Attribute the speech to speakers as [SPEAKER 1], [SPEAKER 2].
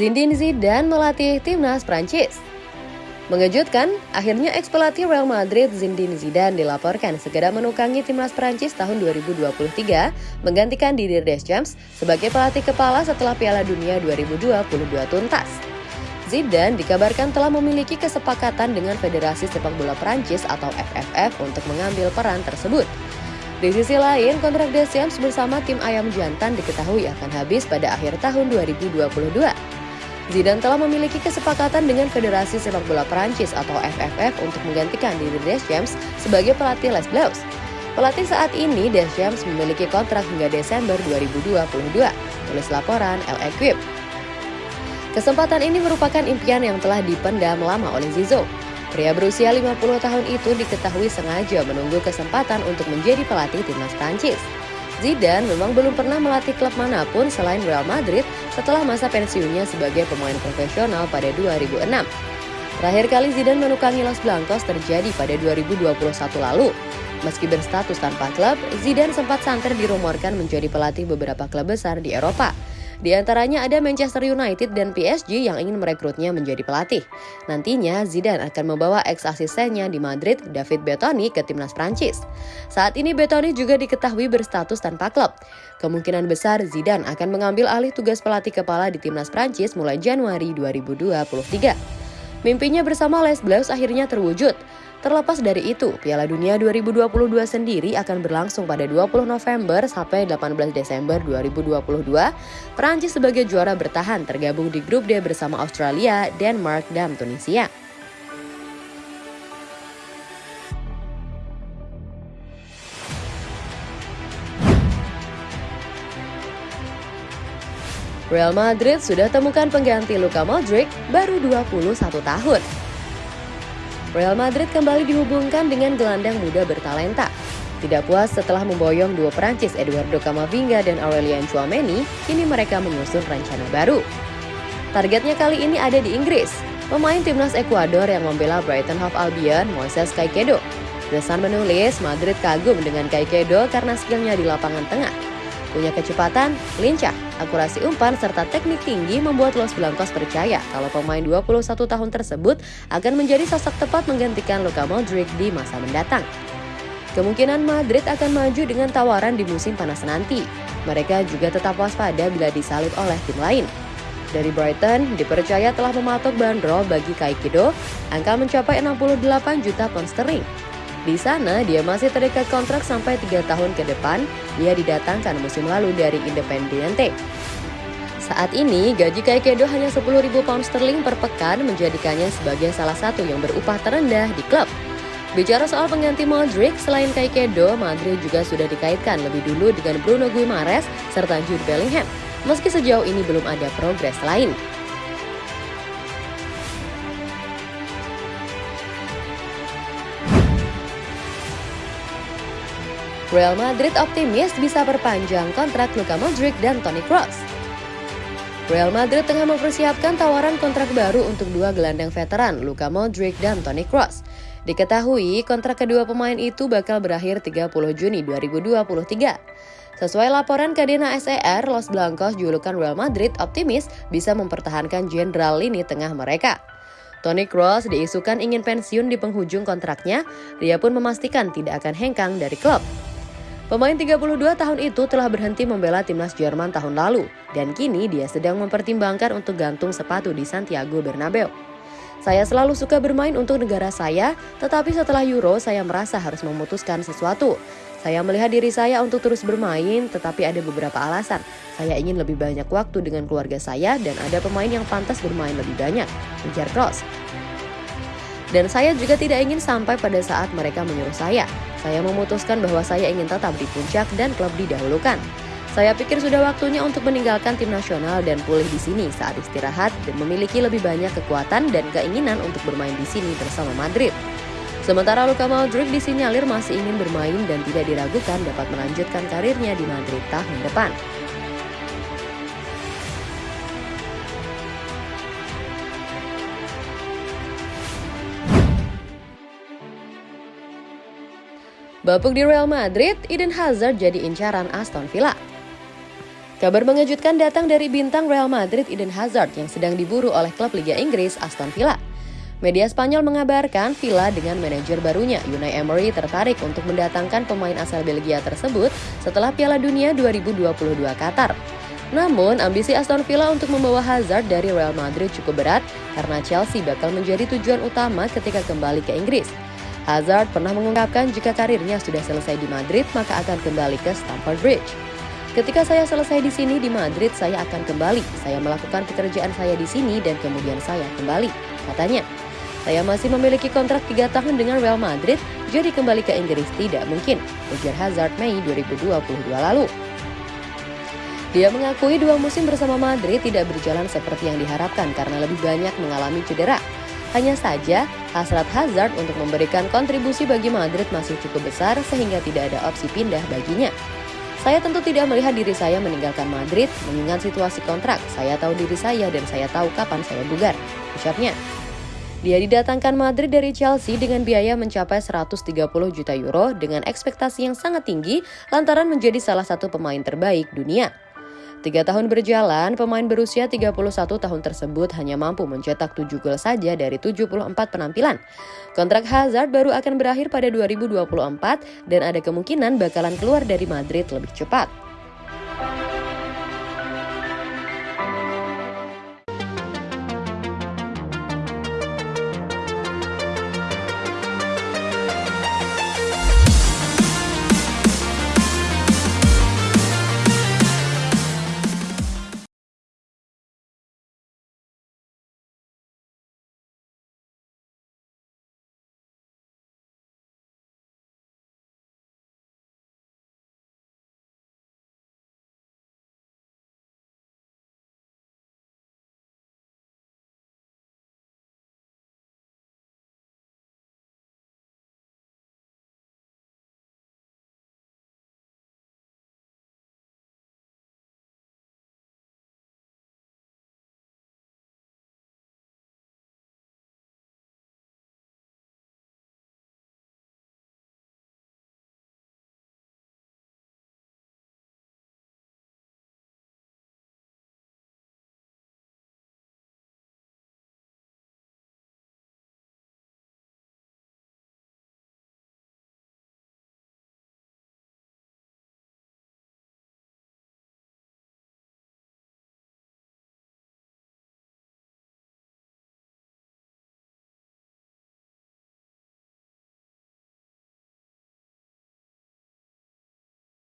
[SPEAKER 1] Zinedine Zidane melatih timnas Prancis. Mengejutkan, akhirnya ex pelatih Real Madrid Zinedine Zidane dilaporkan segera menukangi timnas Prancis tahun 2023 menggantikan Didier Deschamps sebagai pelatih kepala setelah Piala Dunia 2022 tuntas. Zidane dikabarkan telah memiliki kesepakatan dengan Federasi Sepak Bola Prancis atau FFF untuk mengambil peran tersebut. Di sisi lain, kontrak Deschamps bersama tim Ayam Jantan diketahui akan habis pada akhir tahun 2022. Zidane telah memiliki kesepakatan dengan Federasi Sepak Bola Prancis atau FFF untuk menggantikan Didier Deschamps sebagai pelatih Les Bleus. Pelatih saat ini Deschamps memiliki kontrak hingga Desember 2022, tulis laporan El Equip. Kesempatan ini merupakan impian yang telah dipendam lama oleh Zizou. Pria berusia 50 tahun itu diketahui sengaja menunggu kesempatan untuk menjadi pelatih timnas Prancis. Zidane memang belum pernah melatih klub mana pun selain Real Madrid setelah masa pensiunnya sebagai pemain profesional pada 2006. Terakhir kali Zidane menukangi Los Blancos terjadi pada 2021 lalu. Meski berstatus tanpa klub, Zidane sempat santer dirumorkan menjadi pelatih beberapa klub besar di Eropa. Di antaranya ada Manchester United dan PSG yang ingin merekrutnya menjadi pelatih. Nantinya Zidane akan membawa ex-asistennya di Madrid, David Bettoni, ke timnas Prancis. Saat ini Bettoni juga diketahui berstatus tanpa klub. Kemungkinan besar Zidane akan mengambil alih tugas pelatih kepala di timnas Prancis mulai Januari 2023. Mimpinya bersama Les Bleus akhirnya terwujud. Terlepas dari itu, Piala Dunia 2022 sendiri akan berlangsung pada 20 November sampai 18 Desember 2022. Perancis sebagai juara bertahan tergabung di grup D bersama Australia, Denmark, dan Tunisia. Real Madrid sudah temukan pengganti Luka Modric baru 21 tahun. Real Madrid kembali dihubungkan dengan gelandang muda bertalenta. Tidak puas setelah memboyong dua Prancis Eduardo Camavinga dan Aurelien Chouameni, kini mereka menyusun rencana baru. Targetnya kali ini ada di Inggris. Pemain timnas Ekuador yang membela Brighton Hove Albion, Moises Caicedo. The Sun menulis Madrid kagum dengan Caicedo karena skillnya di lapangan tengah. Punya kecepatan, lincah, akurasi umpan, serta teknik tinggi membuat Los Blancos percaya kalau pemain 21 tahun tersebut akan menjadi sosok tepat menggantikan Luka Modric di masa mendatang. Kemungkinan Madrid akan maju dengan tawaran di musim panas nanti. Mereka juga tetap waspada bila disalib oleh tim lain. Dari Brighton, dipercaya telah mematok bandrol bagi Kaikido, angka mencapai 68 juta pound sterling. Di sana, dia masih terikat kontrak sampai tiga tahun ke depan. Dia didatangkan musim lalu dari Independiente. Saat ini, gaji Kaikedo hanya 10.000 pound sterling per pekan menjadikannya sebagai salah satu yang berupah terendah di klub. Bicara soal pengganti Modric, selain Kaikedo, Madrid juga sudah dikaitkan lebih dulu dengan Bruno Guimaraes serta Jude Bellingham, meski sejauh ini belum ada progres lain. Real Madrid optimis bisa perpanjang kontrak Luka Modric dan Toni Kroos. Real Madrid tengah mempersiapkan tawaran kontrak baru untuk dua gelandang veteran, Luka Modric dan Toni Kroos. Diketahui kontrak kedua pemain itu bakal berakhir 30 Juni 2023. Sesuai laporan Kadena SER, Los Blancos julukan Real Madrid optimis bisa mempertahankan jenderal lini tengah mereka. Toni Kroos diisukan ingin pensiun di penghujung kontraknya, dia pun memastikan tidak akan hengkang dari klub. Pemain 32 tahun itu telah berhenti membela timnas Jerman tahun lalu, dan kini dia sedang mempertimbangkan untuk gantung sepatu di Santiago Bernabeu. Saya selalu suka bermain untuk negara saya, tetapi setelah Euro saya merasa harus memutuskan sesuatu. Saya melihat diri saya untuk terus bermain, tetapi ada beberapa alasan. Saya ingin lebih banyak waktu dengan keluarga saya dan ada pemain yang pantas bermain lebih banyak, ujar Kroos. Dan saya juga tidak ingin sampai pada saat mereka menyuruh saya. Saya memutuskan bahwa saya ingin tetap di puncak dan klub didahulukan. Saya pikir sudah waktunya untuk meninggalkan tim nasional dan pulih di sini saat istirahat dan memiliki lebih banyak kekuatan dan keinginan untuk bermain di sini bersama Madrid. Sementara Luka Modric disinyalir masih ingin bermain dan tidak diragukan dapat melanjutkan karirnya di Madrid tahun depan. Bapuk di Real Madrid, Eden Hazard jadi incaran Aston Villa. Kabar mengejutkan datang dari bintang Real Madrid Eden Hazard yang sedang diburu oleh klub Liga Inggris Aston Villa. Media Spanyol mengabarkan Villa dengan manajer barunya Unai Emery tertarik untuk mendatangkan pemain asal Belgia tersebut setelah Piala Dunia 2022 Qatar. Namun, ambisi Aston Villa untuk membawa Hazard dari Real Madrid cukup berat karena Chelsea bakal menjadi tujuan utama ketika kembali ke Inggris. Hazard pernah mengungkapkan jika karirnya sudah selesai di Madrid maka akan kembali ke Stamford Bridge. Ketika saya selesai di sini di Madrid, saya akan kembali. Saya melakukan pekerjaan saya di sini dan kemudian saya kembali, katanya. Saya masih memiliki kontrak 3 tahun dengan Real Madrid, jadi kembali ke Inggris tidak mungkin, ujar Hazard Mei 2022 lalu. Dia mengakui dua musim bersama Madrid tidak berjalan seperti yang diharapkan karena lebih banyak mengalami cedera. Hanya saja, hasrat Hazard untuk memberikan kontribusi bagi Madrid masih cukup besar sehingga tidak ada opsi pindah baginya. Saya tentu tidak melihat diri saya meninggalkan Madrid mengingat situasi kontrak. Saya tahu diri saya dan saya tahu kapan saya bugar, ucapnya. Dia didatangkan Madrid dari Chelsea dengan biaya mencapai 130 juta euro dengan ekspektasi yang sangat tinggi lantaran menjadi salah satu pemain terbaik dunia. Tiga tahun berjalan, pemain berusia 31 tahun tersebut hanya mampu mencetak 7 gol saja dari 74 penampilan. Kontrak Hazard baru akan berakhir pada 2024 dan ada kemungkinan bakalan keluar dari Madrid lebih cepat.